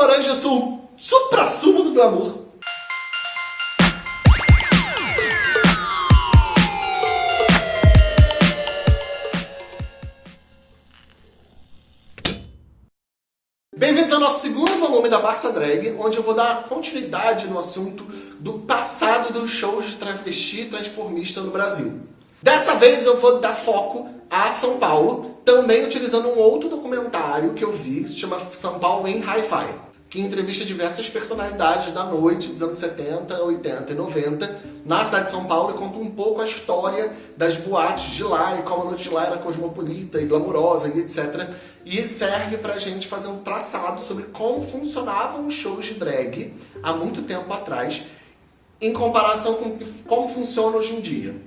laranja, o supra-sumo do glamour. Bem-vindos ao nosso segundo volume da Barça Drag, onde eu vou dar continuidade no assunto do passado dos shows de travesti transformista no Brasil. Dessa vez eu vou dar foco a São Paulo, também utilizando um outro documentário que eu vi, que se chama São Paulo em Hi-Fi que entrevista diversas personalidades da noite dos anos 70, 80 e 90 na cidade de São Paulo e conta um pouco a história das boates de lá e como a noite de lá era cosmopolita e glamurosa e etc. E serve pra gente fazer um traçado sobre como funcionavam os shows de drag há muito tempo atrás em comparação com como funciona hoje em dia.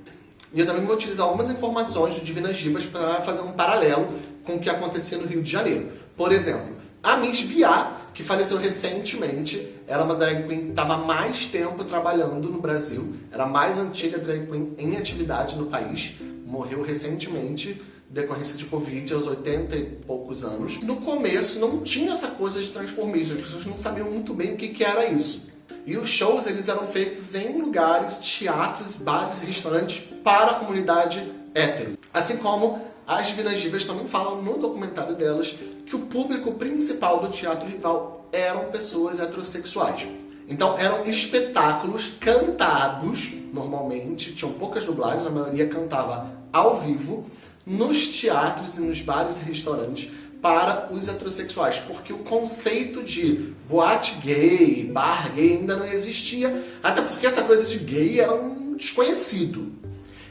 E eu também vou utilizar algumas informações do Divinas Divas para fazer um paralelo com o que acontecia no Rio de Janeiro. Por exemplo, a Miss Biá, que faleceu recentemente, era uma drag queen que estava mais tempo trabalhando no Brasil, era a mais antiga drag queen em atividade no país, morreu recentemente, decorrência de Covid, aos 80 e poucos anos. No começo não tinha essa coisa de transformismo, as pessoas não sabiam muito bem o que, que era isso. E os shows eles eram feitos em lugares, teatros, bares e restaurantes para a comunidade hétero. Assim como as Divinas Divas também falam no documentário delas que o público principal do teatro rival eram pessoas heterossexuais. Então eram espetáculos cantados, normalmente, tinham poucas dublagens, a maioria cantava ao vivo, nos teatros e nos bares e restaurantes para os heterossexuais, porque o conceito de boate gay, bar gay ainda não existia, até porque essa coisa de gay era um desconhecido.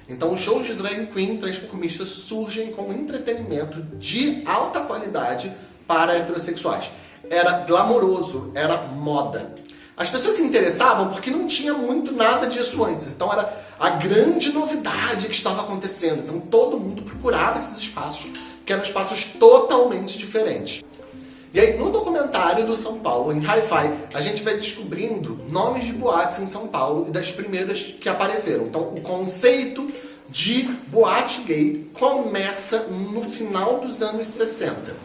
Então, os shows de drag queen transformistas surgem como entretenimento de alta qualidade para heterossexuais. Era glamouroso, era moda. As pessoas se interessavam porque não tinha muito nada disso antes. Então, era a grande novidade que estava acontecendo. Então, todo mundo procurava esses espaços, que eram espaços totalmente diferentes. E aí, no documentário do São Paulo, em Hi-Fi, a gente vai descobrindo nomes de boates em São Paulo e das primeiras que apareceram. Então, o conceito de boate gay começa no final dos anos 60,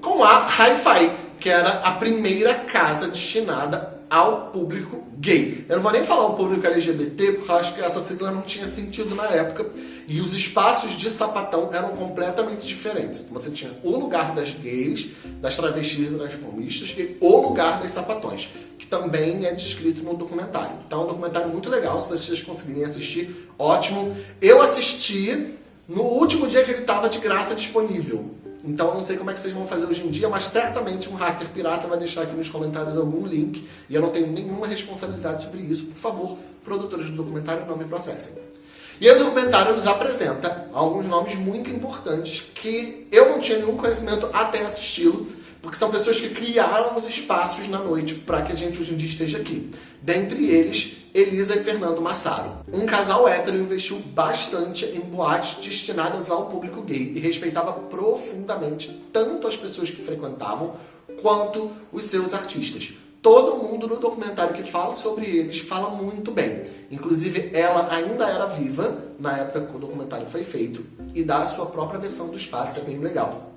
com a Hi-Fi, que era a primeira casa destinada ao público gay. Eu não vou nem falar o público LGBT, porque acho que essa sigla não tinha sentido na época. E os espaços de sapatão eram completamente diferentes. Você tinha o lugar das gays, das travestis e das fomistas e o lugar das sapatões, que também é descrito no documentário. Então é um documentário muito legal, se vocês conseguirem assistir, ótimo. Eu assisti no último dia que ele estava de graça disponível. Então eu não sei como é que vocês vão fazer hoje em dia, mas certamente um hacker pirata vai deixar aqui nos comentários algum link e eu não tenho nenhuma responsabilidade sobre isso. Por favor, produtores do documentário, não me processem. E aí o documentário nos apresenta alguns nomes muito importantes que eu não tinha nenhum conhecimento até assisti-lo, porque são pessoas que criaram os espaços na noite para que a gente hoje em dia esteja aqui. Dentre eles, Elisa e Fernando Massaro. Um casal hétero investiu bastante em boates destinadas ao público gay e respeitava profundamente tanto as pessoas que frequentavam quanto os seus artistas. Todo mundo no documentário que fala sobre eles fala muito bem. Inclusive, ela ainda era viva na época que o documentário foi feito e dá a sua própria versão dos fatos, é bem legal.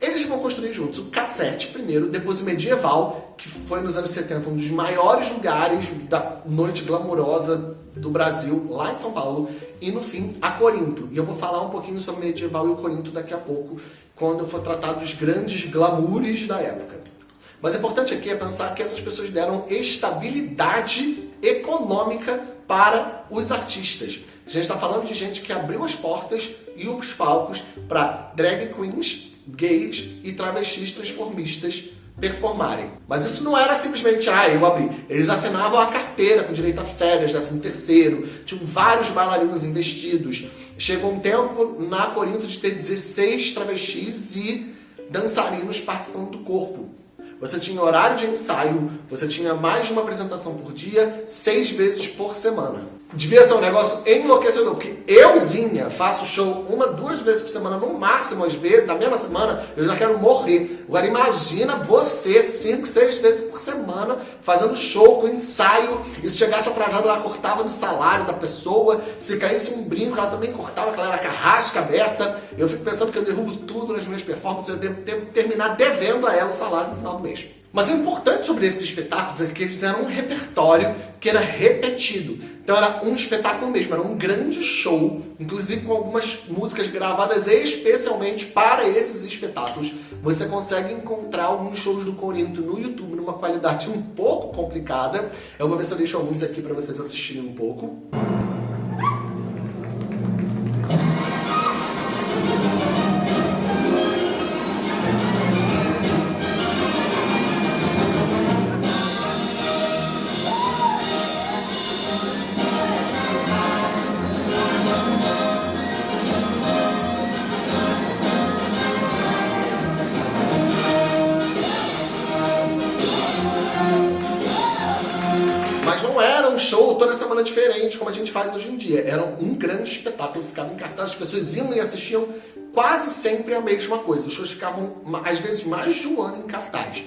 Eles vão construir juntos o Cassete primeiro, depois o Medieval, que foi nos anos 70 um dos maiores lugares da noite glamourosa do Brasil, lá em São Paulo, e no fim a Corinto. E eu vou falar um pouquinho sobre o Medieval e o Corinto daqui a pouco, quando eu for tratar dos grandes glamoures da época. Mas o importante aqui é pensar que essas pessoas deram estabilidade econômica para os artistas. A gente está falando de gente que abriu as portas e os palcos para drag queens gays e travestis transformistas performarem. Mas isso não era simplesmente, ah, eu abri. Eles assinavam a carteira com direito a férias, décimo terceiro, tinham vários bailarinos investidos. Chegou um tempo na Corinto de ter 16 travestis e dançarinos participando do corpo. Você tinha horário de ensaio, você tinha mais de uma apresentação por dia, seis vezes por semana devia ser um negócio enlouquecedor, porque euzinha faço show uma, duas vezes por semana, no máximo às vezes, na mesma semana, eu já quero morrer. Agora imagina você cinco, seis vezes por semana fazendo show com ensaio, e se chegasse atrasado ela cortava do salário da pessoa, se caísse um brinco ela também cortava, que ela era carrasca dessa. Eu fico pensando que eu derrubo tudo nas minhas performances, eu devo terminar devendo a ela o salário no final do mês. Mas o importante sobre esses espetáculos é que eles eram um repertório que era repetido. Então era um espetáculo mesmo, era um grande show, inclusive com algumas músicas gravadas especialmente para esses espetáculos. Você consegue encontrar alguns shows do Corinto no YouTube numa qualidade um pouco complicada. Eu vou ver se eu deixo alguns aqui para vocês assistirem um pouco. Semana diferente, como a gente faz hoje em dia. Era um grande espetáculo, ficava em cartaz, as pessoas iam e assistiam quase sempre a mesma coisa. Os shows ficavam, às vezes, mais de um ano em cartaz.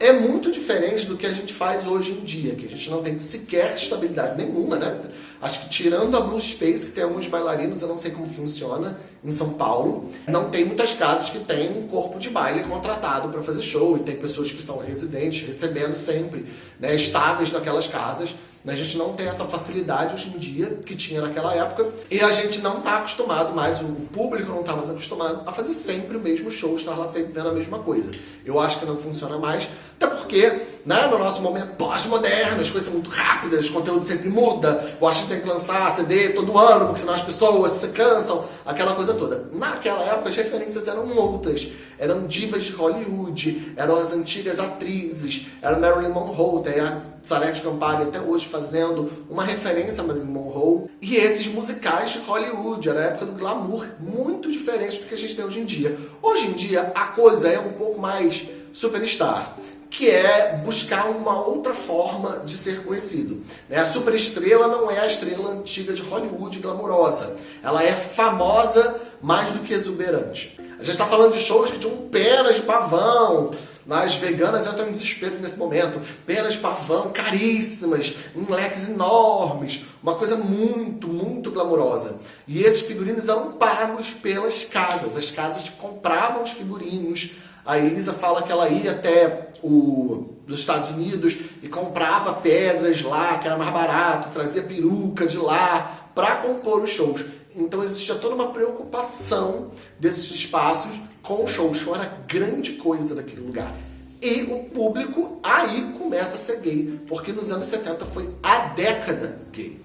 É muito diferente do que a gente faz hoje em dia, que a gente não tem sequer estabilidade nenhuma, né? Acho que tirando a Blue Space, que tem alguns bailarinos, eu não sei como funciona, em São Paulo, não tem muitas casas que tem um corpo de baile contratado para fazer show, e tem pessoas que são residentes, recebendo sempre, né, estáveis naquelas casas. A gente não tem essa facilidade hoje em dia que tinha naquela época e a gente não está acostumado mais, o público não está mais acostumado a fazer sempre o mesmo show, estar lá sempre vendo a mesma coisa. Eu acho que não funciona mais, até porque né, no nosso momento pós-moderno, as coisas são muito rápidas, o conteúdo sempre muda, o artista tem que lançar CD todo ano, porque senão as pessoas se cansam, aquela coisa toda. Naquela época as referências eram outras, eram divas de Hollywood, eram as antigas atrizes, era Marilyn Monroe, tem a Salete Campari até hoje fazendo uma referência a Marilyn Monroe. E esses musicais de Hollywood, era a época do glamour, muito diferente do que a gente tem hoje em dia. Hoje em dia a coisa é um pouco mais superstar que é buscar uma outra forma de ser conhecido. Né? A superestrela não é a estrela antiga de Hollywood glamourosa. Ela é famosa mais do que exuberante. A gente está falando de shows que tinham penas de pavão, as veganas entram em desespero nesse momento. Penas de pavão caríssimas, em leques enormes. Uma coisa muito, muito glamourosa. E esses figurinos eram pagos pelas casas. As casas compravam os figurinos. A Elisa fala que ela ia até o, os Estados Unidos e comprava pedras lá, que era mais barato, trazia peruca de lá para compor os shows. Então existia toda uma preocupação desses espaços com o show. O show era grande coisa daquele lugar. E o público aí começa a ser gay, porque nos anos 70 foi a década gay.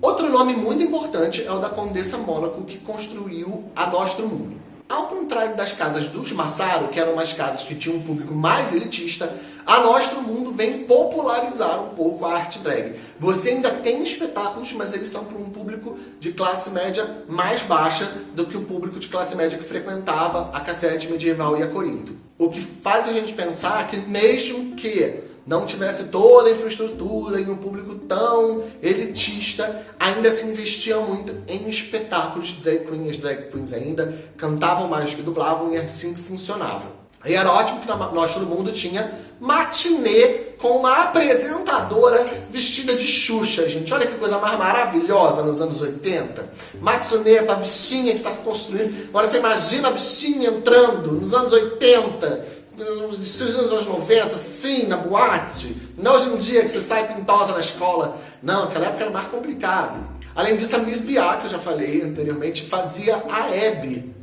Outro nome muito importante é o da Condessa Mônaco, que construiu a Nostro Mundo. Ao contrário das casas dos Massaro, que eram umas casas que tinham um público mais elitista, a Nostro Mundo vem popularizar um pouco a arte drag. Você ainda tem espetáculos, mas eles são para um público de classe média mais baixa do que o público de classe média que frequentava a cassete medieval e a Corinto. O que faz a gente pensar que mesmo que não tivesse toda a infraestrutura e um público tão elitista, ainda se investia muito em espetáculos de drag queens. As drag queens ainda cantavam mais que dublavam e assim funcionava. E era ótimo que nós todo mundo tinha matinê com uma apresentadora vestida de Xuxa, gente. Olha que coisa mais maravilhosa nos anos 80. Matinê pra bichinha que está se construindo. Agora você imagina a bichinha entrando nos anos 80 nos anos 90, sim, na boate. Não hoje em dia que você sai pintosa na escola. Não, aquela época era mais complicado. Além disso, a Miss Bia, que eu já falei anteriormente, fazia a Hebe,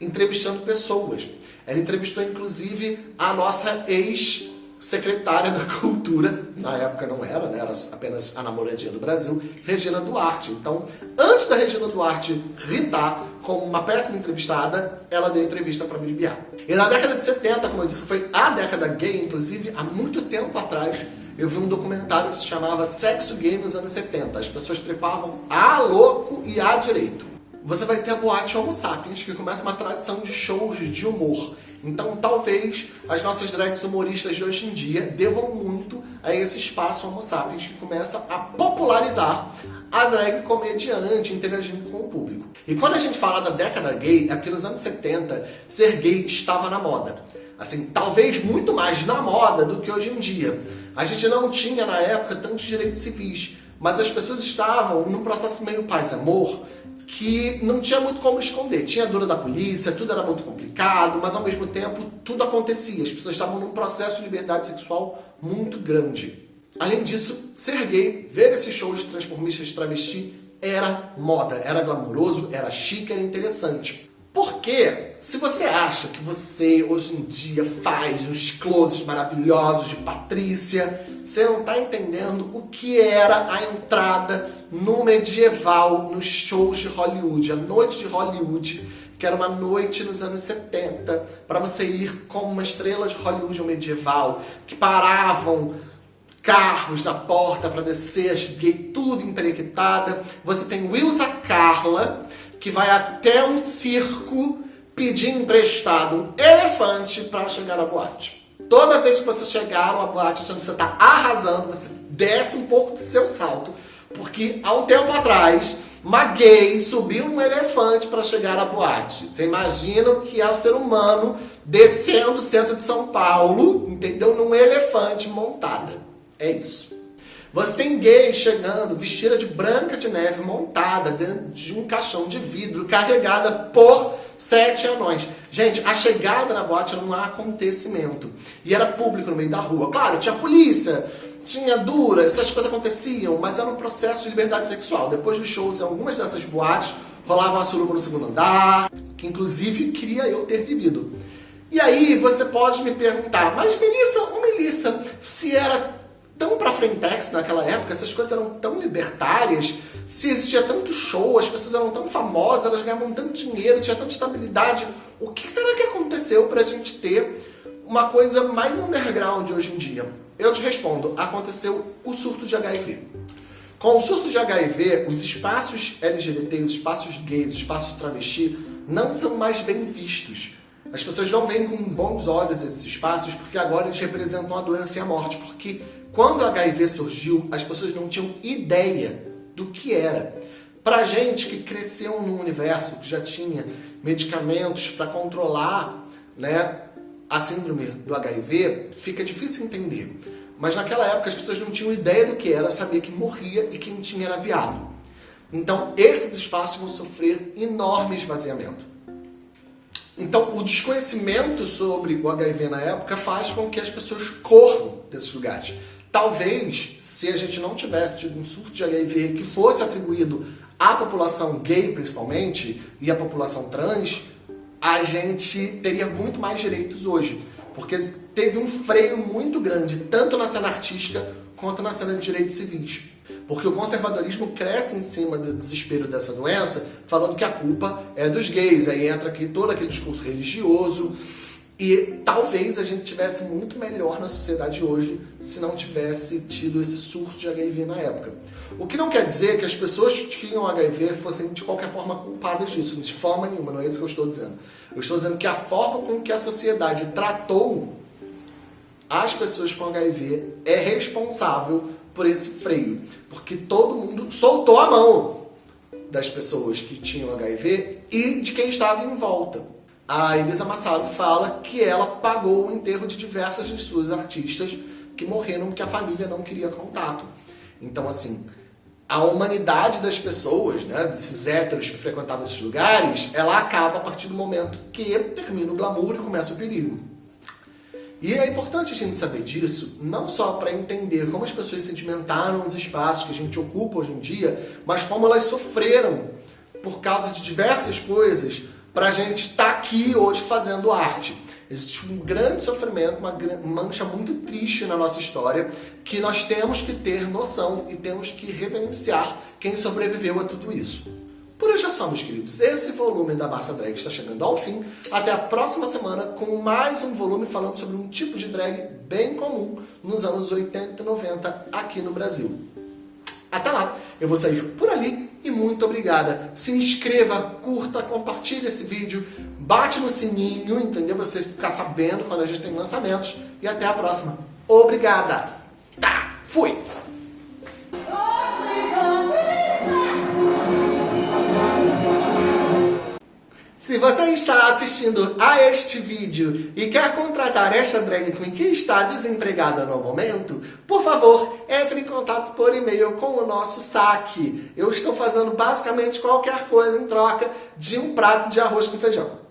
entrevistando pessoas. Ela entrevistou, inclusive, a nossa ex secretária da Cultura, na época não era, né? era apenas a namoradinha do Brasil, Regina Duarte. Então, antes da Regina Duarte ritar como uma péssima entrevistada, ela deu entrevista para Miss Biar. E na década de 70, como eu disse, foi a década gay, inclusive, há muito tempo atrás, eu vi um documentário que se chamava Sexo Gay nos anos 70. As pessoas trepavam a louco e a direito. Você vai ter a boate Homo Sapiens, que começa uma tradição de shows de humor. Então, talvez as nossas drags humoristas de hoje em dia devam muito a esse espaço Homo Sapiens que começa a popularizar a drag comediante interagindo com o público. E quando a gente fala da década gay, é porque nos anos 70 ser gay estava na moda. Assim, talvez muito mais na moda do que hoje em dia. A gente não tinha na época tantos direitos civis, mas as pessoas estavam num processo meio paz-amor, que não tinha muito como esconder. Tinha a dura da polícia, tudo era muito complicado, mas ao mesmo tempo tudo acontecia. As pessoas estavam num processo de liberdade sexual muito grande. Além disso, ser gay, ver esses shows de transformistas de travesti era moda, era glamouroso, era chique, era interessante. Porque se você acha que você hoje em dia faz uns closes maravilhosos de Patrícia, você não está entendendo o que era a entrada no medieval, nos shows de Hollywood, a noite de Hollywood, que era uma noite nos anos 70, para você ir como uma estrela de Hollywood medieval, que paravam carros na porta para descer, as gay tudo emprequitada. Você tem Wilsa Carla, que vai até um circo pedir emprestado um elefante para chegar à boate. Toda vez que você chegar numa boate achando que você está arrasando, você desce um pouco do seu salto, porque há um tempo atrás, uma gay subiu um elefante para chegar à boate. Você imagina o que é o ser humano descendo o centro de São Paulo, entendeu? Num elefante montada. É isso. Você tem gay chegando vestida de branca de neve montada dentro de um caixão de vidro carregada por sete anões. Gente, a chegada na boate era um acontecimento. E era público no meio da rua. Claro, tinha polícia, tinha dura, essas coisas aconteciam, mas era um processo de liberdade sexual. Depois dos shows, em algumas dessas boates, rolava uma suruba no segundo andar, que inclusive queria eu ter vivido. E aí você pode me perguntar, mas Melissa, ô Melissa, se era tão pra frentex naquela época, essas coisas eram tão libertárias, se existia tanto show, as pessoas eram tão famosas, elas ganhavam tanto dinheiro, tinha tanta estabilidade, o que será que aconteceu pra gente ter uma coisa mais underground hoje em dia? Eu te respondo, aconteceu o surto de HIV. Com o surto de HIV, os espaços LGBT, os espaços gays, os espaços travesti não são mais bem vistos. As pessoas não veem com bons olhos esses espaços porque agora eles representam a doença e a morte. Porque quando o HIV surgiu, as pessoas não tinham ideia do que era. Pra gente que cresceu num universo que já tinha medicamentos para controlar né, a síndrome do HIV, fica difícil entender. Mas naquela época as pessoas não tinham ideia do que era, sabia que morria e quem tinha era viado. Então esses espaços vão sofrer enorme esvaziamento. Então o desconhecimento sobre o HIV na época faz com que as pessoas corram desses lugares. Talvez, se a gente não tivesse tido um surto de HIV que fosse atribuído à população gay, principalmente, e à população trans, a gente teria muito mais direitos hoje. Porque teve um freio muito grande, tanto na cena artística quanto na cena de direitos civis. Porque o conservadorismo cresce em cima do desespero dessa doença, falando que a culpa é dos gays. Aí entra aqui todo aquele discurso religioso, e talvez a gente tivesse muito melhor na sociedade hoje se não tivesse tido esse surto de HIV na época. O que não quer dizer que as pessoas que tinham HIV fossem de qualquer forma culpadas disso, de forma nenhuma, não é isso que eu estou dizendo. Eu estou dizendo que a forma com que a sociedade tratou as pessoas com HIV é responsável por esse freio, porque todo mundo soltou a mão das pessoas que tinham HIV e de quem estava em volta a Elisa Massaro fala que ela pagou o enterro de diversas de suas artistas que morreram porque a família não queria contato. Então, assim, a humanidade das pessoas, né, desses héteros que frequentavam esses lugares, ela acaba a partir do momento que termina o glamour e começa o perigo. E é importante a gente saber disso, não só para entender como as pessoas sedimentaram os espaços que a gente ocupa hoje em dia, mas como elas sofreram por causa de diversas coisas para a gente estar tá aqui hoje fazendo arte. Existe um grande sofrimento, uma mancha muito triste na nossa história, que nós temos que ter noção e temos que reverenciar quem sobreviveu a tudo isso. Por hoje é só, meus queridos. Esse volume da Barça Drag está chegando ao fim. Até a próxima semana com mais um volume falando sobre um tipo de drag bem comum nos anos 80 e 90 aqui no Brasil. Até lá, eu vou sair por ali e muito obrigada. Se inscreva, curta, compartilhe esse vídeo, bate no sininho, entendeu? Pra você ficar sabendo quando a gente tem lançamentos. E até a próxima. Obrigada! Tá, fui! Se você está assistindo a este vídeo e quer contratar esta drag queen que está desempregada no momento, por favor, entre em contato por e-mail com o nosso saque. Eu estou fazendo basicamente qualquer coisa em troca de um prato de arroz com feijão.